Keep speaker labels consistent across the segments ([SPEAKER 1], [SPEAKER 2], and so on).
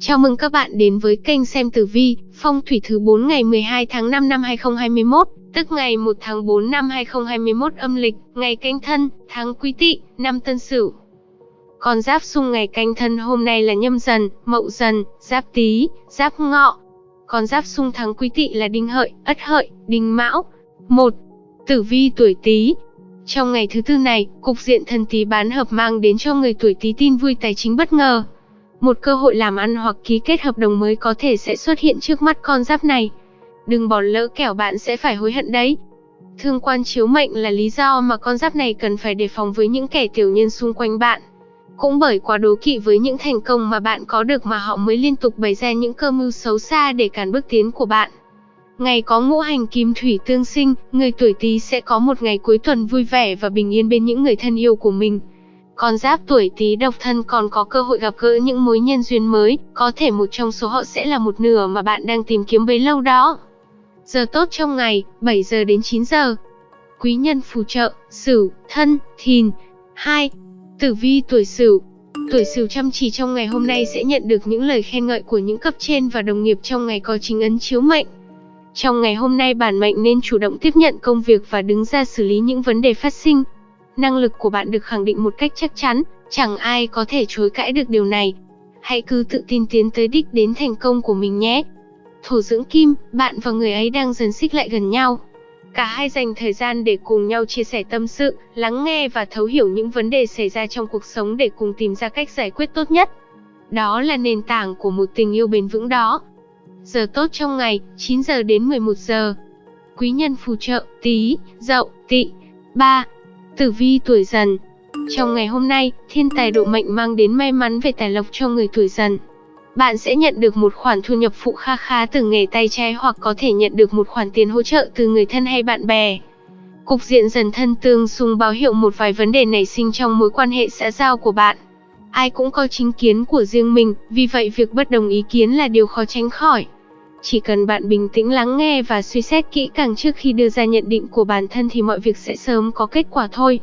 [SPEAKER 1] Chào mừng các bạn đến với kênh xem tử vi, phong thủy thứ 4 ngày 12 tháng 5 năm 2021, tức ngày 1 tháng 4 năm 2021 âm lịch, ngày canh thân, tháng quý tỵ, năm tân sửu. Con giáp xung ngày canh thân hôm nay là nhâm dần, mậu dần, giáp tý, giáp ngọ. Con giáp xung tháng quý tỵ là đinh hợi, ất hợi, đinh mão. 1. Tử vi tuổi tý, trong ngày thứ tư này, cục diện thần tí bán hợp mang đến cho người tuổi tí tin vui tài chính bất ngờ. Một cơ hội làm ăn hoặc ký kết hợp đồng mới có thể sẽ xuất hiện trước mắt con giáp này. Đừng bỏ lỡ kẻo bạn sẽ phải hối hận đấy. Thương quan chiếu mệnh là lý do mà con giáp này cần phải đề phòng với những kẻ tiểu nhân xung quanh bạn. Cũng bởi quá đố kỵ với những thành công mà bạn có được mà họ mới liên tục bày ra những cơ mưu xấu xa để cản bước tiến của bạn. Ngày có ngũ hành kim thủy tương sinh, người tuổi Tý sẽ có một ngày cuối tuần vui vẻ và bình yên bên những người thân yêu của mình. Con giáp tuổi Tý độc thân còn có cơ hội gặp gỡ những mối nhân duyên mới, có thể một trong số họ sẽ là một nửa mà bạn đang tìm kiếm bấy lâu đó. Giờ tốt trong ngày, 7 giờ đến 9 giờ. Quý nhân phù trợ, Sửu, Thân, Thìn. 2. Tử vi tuổi Sửu. Tuổi Sửu chăm chỉ trong ngày hôm nay sẽ nhận được những lời khen ngợi của những cấp trên và đồng nghiệp trong ngày có chính ấn chiếu mệnh. Trong ngày hôm nay bản mệnh nên chủ động tiếp nhận công việc và đứng ra xử lý những vấn đề phát sinh. Năng lực của bạn được khẳng định một cách chắc chắn, chẳng ai có thể chối cãi được điều này. Hãy cứ tự tin tiến tới đích đến thành công của mình nhé. Thổ dưỡng kim, bạn và người ấy đang dần xích lại gần nhau. Cả hai dành thời gian để cùng nhau chia sẻ tâm sự, lắng nghe và thấu hiểu những vấn đề xảy ra trong cuộc sống để cùng tìm ra cách giải quyết tốt nhất. Đó là nền tảng của một tình yêu bền vững đó. Giờ tốt trong ngày, 9 giờ đến 11 giờ. Quý nhân phù trợ, tí, dậu, Tị, 3. Tử vi tuổi dần. Trong ngày hôm nay, thiên tài độ mệnh mang đến may mắn về tài lộc cho người tuổi dần. Bạn sẽ nhận được một khoản thu nhập phụ kha khá từ nghề tay trái hoặc có thể nhận được một khoản tiền hỗ trợ từ người thân hay bạn bè. Cục diện dần thân tương xung báo hiệu một vài vấn đề nảy sinh trong mối quan hệ xã giao của bạn. Ai cũng có chính kiến của riêng mình, vì vậy việc bất đồng ý kiến là điều khó tránh khỏi. Chỉ cần bạn bình tĩnh lắng nghe và suy xét kỹ càng trước khi đưa ra nhận định của bản thân thì mọi việc sẽ sớm có kết quả thôi.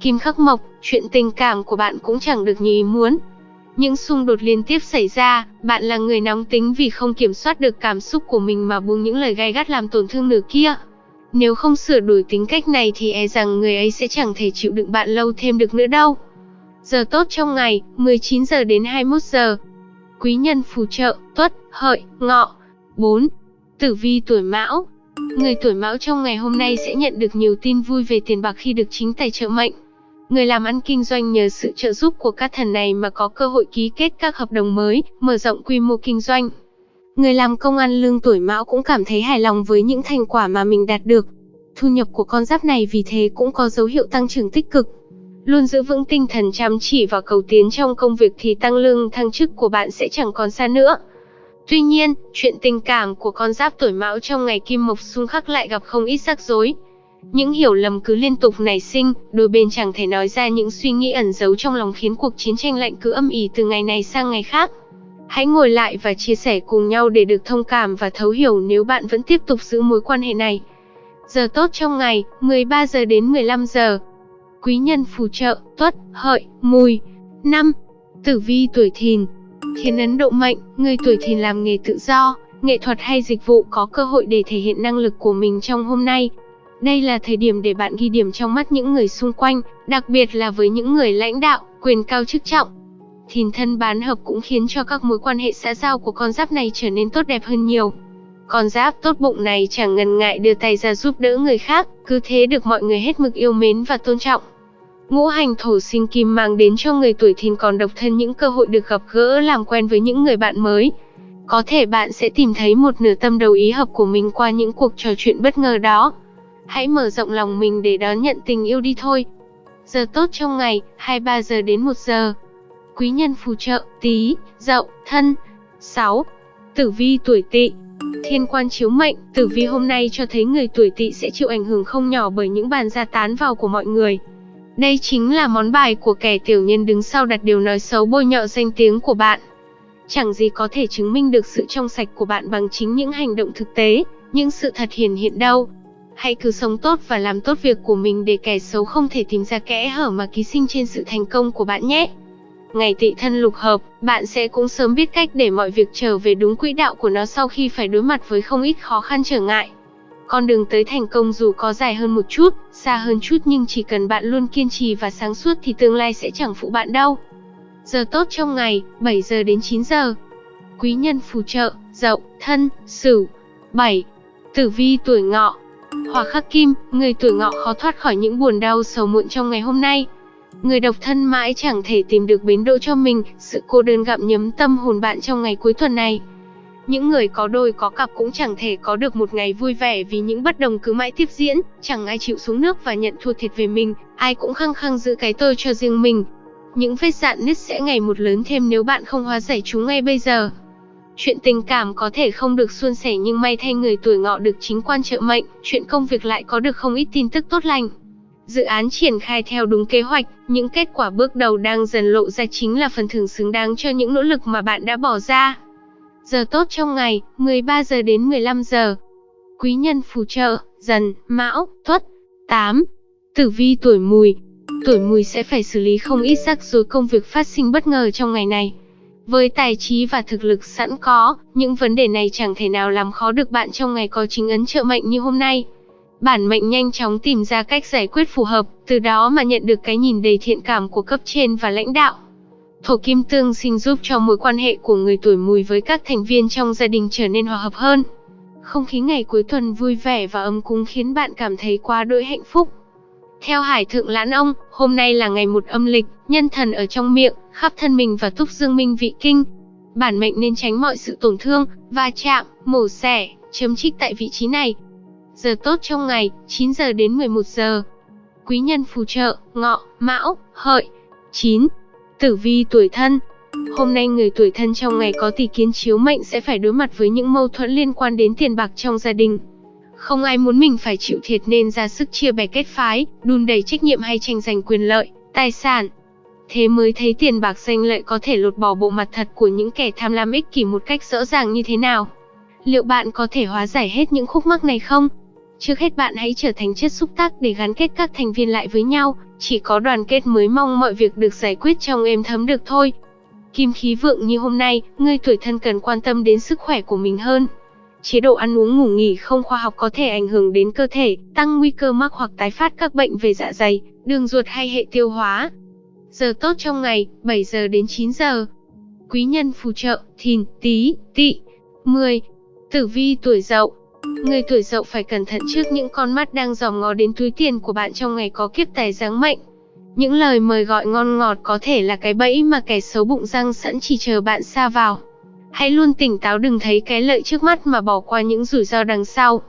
[SPEAKER 1] Kim khắc mộc, chuyện tình cảm của bạn cũng chẳng được như ý muốn. Những xung đột liên tiếp xảy ra, bạn là người nóng tính vì không kiểm soát được cảm xúc của mình mà buông những lời gay gắt làm tổn thương nửa kia. Nếu không sửa đổi tính cách này thì e rằng người ấy sẽ chẳng thể chịu đựng bạn lâu thêm được nữa đâu. Giờ tốt trong ngày, 19 giờ đến 21 giờ. Quý nhân phù trợ, tuất, hợi, ngọ. 4. Tử vi tuổi Mão Người tuổi Mão trong ngày hôm nay sẽ nhận được nhiều tin vui về tiền bạc khi được chính tài trợ mệnh. Người làm ăn kinh doanh nhờ sự trợ giúp của các thần này mà có cơ hội ký kết các hợp đồng mới, mở rộng quy mô kinh doanh. Người làm công ăn lương tuổi Mão cũng cảm thấy hài lòng với những thành quả mà mình đạt được. Thu nhập của con giáp này vì thế cũng có dấu hiệu tăng trưởng tích cực. Luôn giữ vững tinh thần chăm chỉ và cầu tiến trong công việc thì tăng lương thăng chức của bạn sẽ chẳng còn xa nữa. Tuy nhiên, chuyện tình cảm của con giáp tuổi mão trong ngày kim mộc xung khắc lại gặp không ít rắc rối. Những hiểu lầm cứ liên tục nảy sinh, đôi bên chẳng thể nói ra những suy nghĩ ẩn giấu trong lòng khiến cuộc chiến tranh lạnh cứ âm ỉ từ ngày này sang ngày khác. Hãy ngồi lại và chia sẻ cùng nhau để được thông cảm và thấu hiểu nếu bạn vẫn tiếp tục giữ mối quan hệ này. Giờ tốt trong ngày, 13 giờ đến 15 giờ. Quý nhân phù trợ, tuất, hợi, mùi. 5. Tử vi tuổi thìn, Khiến ấn độ mệnh, người tuổi thìn làm nghề tự do, nghệ thuật hay dịch vụ có cơ hội để thể hiện năng lực của mình trong hôm nay. Đây là thời điểm để bạn ghi điểm trong mắt những người xung quanh, đặc biệt là với những người lãnh đạo, quyền cao chức trọng. Thìn thân bán hợp cũng khiến cho các mối quan hệ xã giao của con giáp này trở nên tốt đẹp hơn nhiều. Con giáp tốt bụng này chẳng ngần ngại đưa tay ra giúp đỡ người khác, cứ thế được mọi người hết mực yêu mến và tôn trọng. Ngũ hành thổ sinh kim mang đến cho người tuổi thìn còn độc thân những cơ hội được gặp gỡ làm quen với những người bạn mới. Có thể bạn sẽ tìm thấy một nửa tâm đầu ý hợp của mình qua những cuộc trò chuyện bất ngờ đó. Hãy mở rộng lòng mình để đón nhận tình yêu đi thôi. Giờ tốt trong ngày, 23 giờ đến 1 giờ. Quý nhân phù trợ, tí, dậu, thân. 6. Tử vi tuổi tỵ Thiên quan chiếu mệnh, tử vi hôm nay cho thấy người tuổi tỵ sẽ chịu ảnh hưởng không nhỏ bởi những bàn ra tán vào của mọi người. Đây chính là món bài của kẻ tiểu nhân đứng sau đặt điều nói xấu bôi nhọ danh tiếng của bạn. Chẳng gì có thể chứng minh được sự trong sạch của bạn bằng chính những hành động thực tế, những sự thật hiển hiện đâu. Hãy cứ sống tốt và làm tốt việc của mình để kẻ xấu không thể tìm ra kẽ hở mà ký sinh trên sự thành công của bạn nhé. ngày tị thân lục hợp, bạn sẽ cũng sớm biết cách để mọi việc trở về đúng quỹ đạo của nó sau khi phải đối mặt với không ít khó khăn trở ngại. Con đường tới thành công dù có dài hơn một chút, xa hơn chút nhưng chỉ cần bạn luôn kiên trì và sáng suốt thì tương lai sẽ chẳng phụ bạn đâu. Giờ tốt trong ngày, 7 giờ đến 9 giờ. Quý nhân phù trợ, dậu, thân, sửu. 7. Tử vi tuổi ngọ. Hỏa khắc kim, người tuổi ngọ khó thoát khỏi những buồn đau sầu muộn trong ngày hôm nay. Người độc thân mãi chẳng thể tìm được bến đỗ cho mình, sự cô đơn gặm nhấm tâm hồn bạn trong ngày cuối tuần này. Những người có đôi có cặp cũng chẳng thể có được một ngày vui vẻ vì những bất đồng cứ mãi tiếp diễn, chẳng ai chịu xuống nước và nhận thua thiệt về mình, ai cũng khăng khăng giữ cái tôi cho riêng mình. Những vết dạn nứt sẽ ngày một lớn thêm nếu bạn không hóa giải chúng ngay bây giờ. Chuyện tình cảm có thể không được suôn sẻ nhưng may thay người tuổi ngọ được chính quan trợ mệnh, chuyện công việc lại có được không ít tin tức tốt lành. Dự án triển khai theo đúng kế hoạch, những kết quả bước đầu đang dần lộ ra chính là phần thưởng xứng đáng cho những nỗ lực mà bạn đã bỏ ra. Giờ tốt trong ngày, 13 giờ đến 15 giờ. Quý nhân phù trợ, dần, mão, tuất. 8. Tử vi tuổi mùi. Tuổi mùi sẽ phải xử lý không ít rắc rối công việc phát sinh bất ngờ trong ngày này. Với tài trí và thực lực sẵn có, những vấn đề này chẳng thể nào làm khó được bạn trong ngày có chính ấn trợ mệnh như hôm nay. Bản mệnh nhanh chóng tìm ra cách giải quyết phù hợp, từ đó mà nhận được cái nhìn đầy thiện cảm của cấp trên và lãnh đạo. Thổ kim tương sinh giúp cho mối quan hệ của người tuổi mùi với các thành viên trong gia đình trở nên hòa hợp hơn. Không khí ngày cuối tuần vui vẻ và ấm cúng khiến bạn cảm thấy quá đỗi hạnh phúc. Theo Hải Thượng Lãn Ông, hôm nay là ngày một âm lịch, nhân thần ở trong miệng, khắp thân mình và túc dương minh vị kinh. Bản mệnh nên tránh mọi sự tổn thương, va chạm, mổ xẻ, chấm trích tại vị trí này. Giờ tốt trong ngày, 9 giờ đến 11 giờ. Quý nhân phù trợ, ngọ, mão, hợi. 9. Tử vi tuổi thân Hôm nay người tuổi thân trong ngày có tỷ kiến chiếu mệnh sẽ phải đối mặt với những mâu thuẫn liên quan đến tiền bạc trong gia đình. Không ai muốn mình phải chịu thiệt nên ra sức chia bè kết phái, đun đầy trách nhiệm hay tranh giành quyền lợi, tài sản. Thế mới thấy tiền bạc danh lợi có thể lột bỏ bộ mặt thật của những kẻ tham lam ích kỷ một cách rõ ràng như thế nào. Liệu bạn có thể hóa giải hết những khúc mắc này không? Trước hết bạn hãy trở thành chất xúc tác để gắn kết các thành viên lại với nhau, chỉ có đoàn kết mới mong mọi việc được giải quyết trong êm thấm được thôi. Kim khí vượng như hôm nay, người tuổi thân cần quan tâm đến sức khỏe của mình hơn. Chế độ ăn uống ngủ nghỉ không khoa học có thể ảnh hưởng đến cơ thể, tăng nguy cơ mắc hoặc tái phát các bệnh về dạ dày, đường ruột hay hệ tiêu hóa. Giờ tốt trong ngày, 7 giờ đến 9 giờ. Quý nhân phù trợ, thìn, tí, Tị, 10. Tử vi tuổi dậu Người tuổi dậu phải cẩn thận trước những con mắt đang dòm ngó đến túi tiền của bạn trong ngày có kiếp tài giáng mệnh. Những lời mời gọi ngon ngọt có thể là cái bẫy mà kẻ xấu bụng răng sẵn chỉ chờ bạn xa vào. Hãy luôn tỉnh táo đừng thấy cái lợi trước mắt mà bỏ qua những rủi ro đằng sau.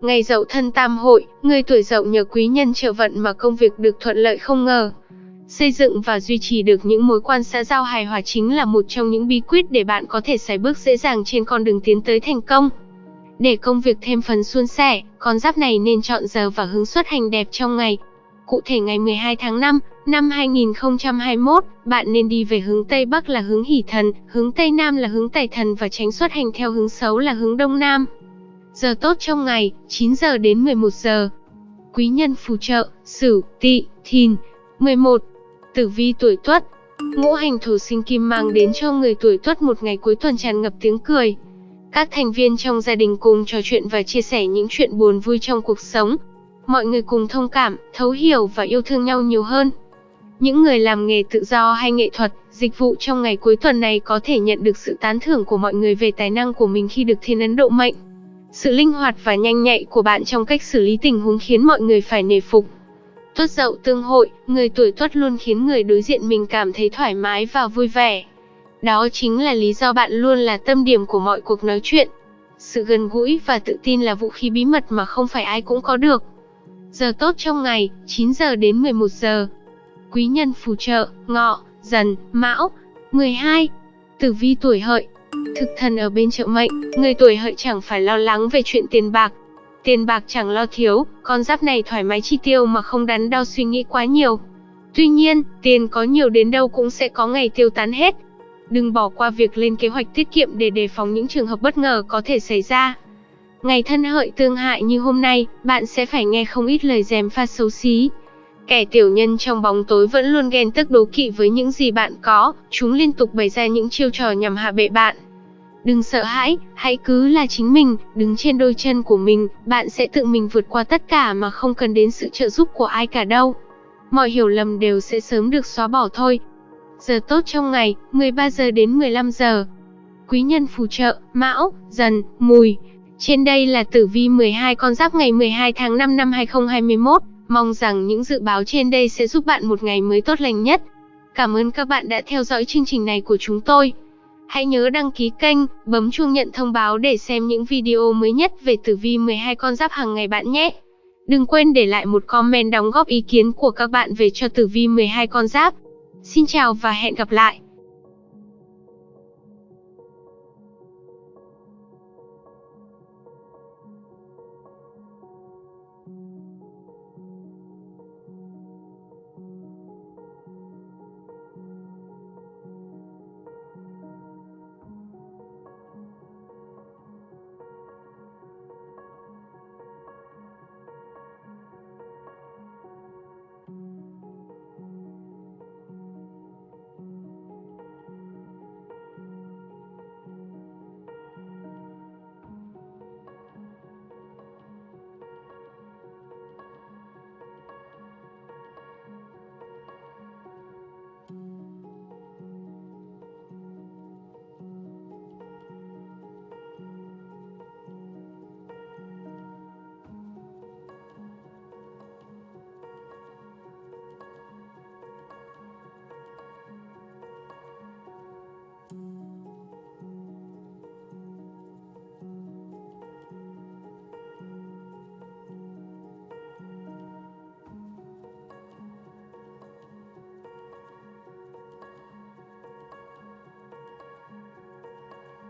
[SPEAKER 1] Ngày dậu thân tam hội, người tuổi dậu nhờ quý nhân trợ vận mà công việc được thuận lợi không ngờ. Xây dựng và duy trì được những mối quan xã giao hài hòa chính là một trong những bí quyết để bạn có thể sải bước dễ dàng trên con đường tiến tới thành công. Để công việc thêm phần suôn sẻ, con giáp này nên chọn giờ và hướng xuất hành đẹp trong ngày. Cụ thể ngày 12 tháng 5, năm 2021, bạn nên đi về hướng Tây Bắc là hướng hỷ thần, hướng Tây Nam là hướng tài thần và tránh xuất hành theo hướng xấu là hướng Đông Nam. Giờ tốt trong ngày, 9 giờ đến 11 giờ. Quý nhân phù trợ, Sửu, Tỵ, Thìn. 11. Tử vi tuổi Tuất. Ngũ hành thổ sinh kim mang đến cho người tuổi Tuất một ngày cuối tuần tràn ngập tiếng cười, các thành viên trong gia đình cùng trò chuyện và chia sẻ những chuyện buồn vui trong cuộc sống. Mọi người cùng thông cảm, thấu hiểu và yêu thương nhau nhiều hơn. Những người làm nghề tự do hay nghệ thuật, dịch vụ trong ngày cuối tuần này có thể nhận được sự tán thưởng của mọi người về tài năng của mình khi được thiên ấn độ mệnh. Sự linh hoạt và nhanh nhạy của bạn trong cách xử lý tình huống khiến mọi người phải nể phục. Tuất dậu tương hội, người tuổi tuất luôn khiến người đối diện mình cảm thấy thoải mái và vui vẻ. Đó chính là lý do bạn luôn là tâm điểm của mọi cuộc nói chuyện. Sự gần gũi và tự tin là vũ khí bí mật mà không phải ai cũng có được. Giờ tốt trong ngày, 9 giờ đến 11 giờ. Quý nhân phù trợ, ngọ, dần, mão. 12. Tử vi tuổi hợi. Thực thần ở bên trợ mệnh, người tuổi hợi chẳng phải lo lắng về chuyện tiền bạc. Tiền bạc chẳng lo thiếu, con giáp này thoải mái chi tiêu mà không đắn đo suy nghĩ quá nhiều. Tuy nhiên, tiền có nhiều đến đâu cũng sẽ có ngày tiêu tán hết, Đừng bỏ qua việc lên kế hoạch tiết kiệm để đề phòng những trường hợp bất ngờ có thể xảy ra. Ngày thân hợi tương hại như hôm nay, bạn sẽ phải nghe không ít lời dèm pha xấu xí. Kẻ tiểu nhân trong bóng tối vẫn luôn ghen tức đố kỵ với những gì bạn có, chúng liên tục bày ra những chiêu trò nhằm hạ bệ bạn. Đừng sợ hãi, hãy cứ là chính mình, đứng trên đôi chân của mình, bạn sẽ tự mình vượt qua tất cả mà không cần đến sự trợ giúp của ai cả đâu. Mọi hiểu lầm đều sẽ sớm được xóa bỏ thôi. Giờ tốt trong ngày, 13 giờ đến 15 giờ. Quý nhân phù trợ, Mão, Dần, Mùi. Trên đây là tử vi 12 con giáp ngày 12 tháng 5 năm 2021. Mong rằng những dự báo trên đây sẽ giúp bạn một ngày mới tốt lành nhất. Cảm ơn các bạn đã theo dõi chương trình này của chúng tôi. Hãy nhớ đăng ký kênh, bấm chuông nhận thông báo để xem những video mới nhất về tử vi 12 con giáp hàng ngày bạn nhé. Đừng quên để lại một comment đóng góp ý kiến của các bạn về cho tử vi 12 con giáp. Xin chào và hẹn gặp lại.